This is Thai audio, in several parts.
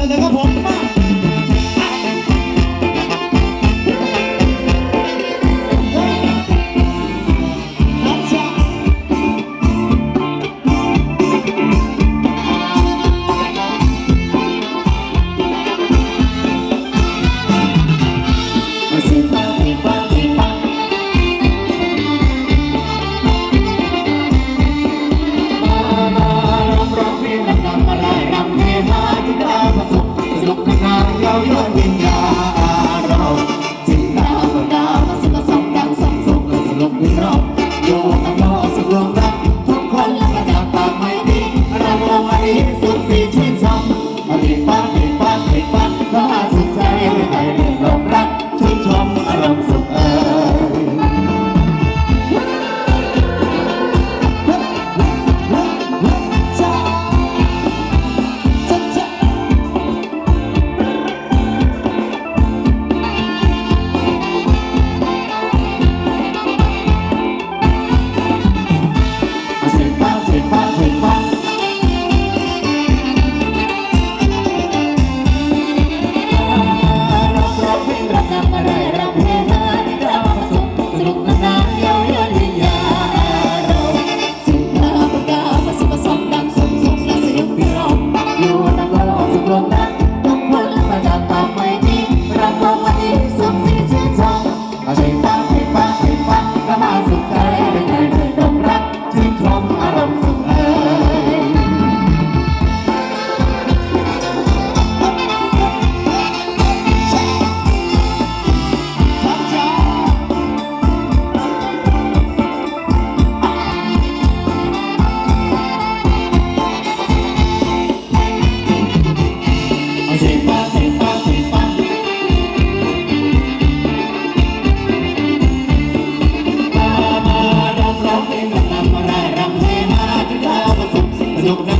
大家看朋友 no, no.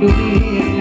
doing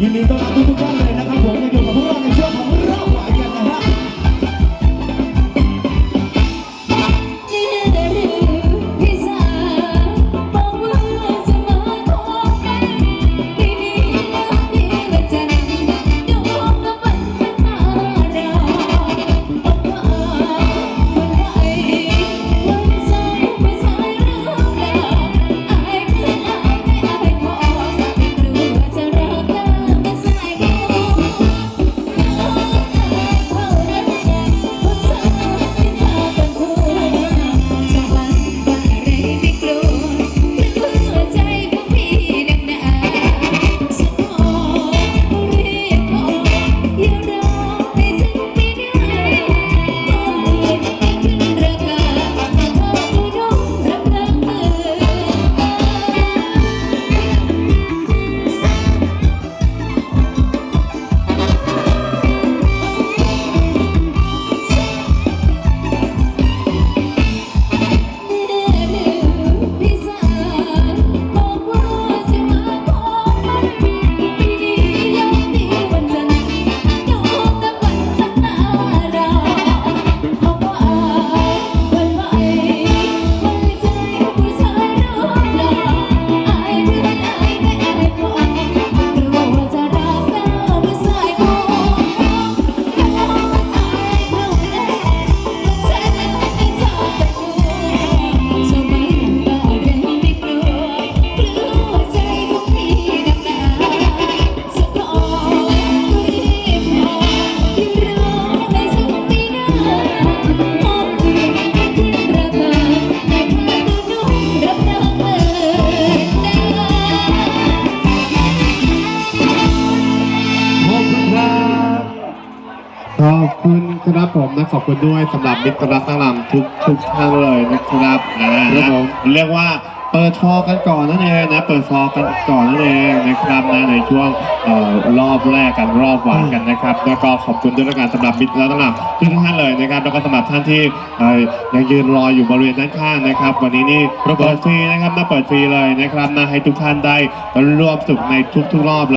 ยินดีต้ ครับผมนะขอบคุณด้วยสำหรับมิตรรักทั้งลำทุกทุกท่านเลยนะครับนะครับผม เรียกว่าเปิดฟอร์กันก่อนนั่นเองนะเปิดฟอร์กันก่อนนั่นเองนะครับนะในช่วงเอ่อรอบแรกกันรอบหวานกันนะครับแล้วก็ขอบคุณด้วยละกันสำหรับมิตรรักทั้งลำทุกท่านเลยนะครับแล้วก็สำหรับท่านที่เอ่อยังยืนรออยู่บริเวณด้านข้างนะครับ วันนี้นี่เปิดฟรีนะครับมาเปิดฟรีเลยนะครับนะให้ทุกท่านได้ร่วมสุขในทุกๆรอบเลย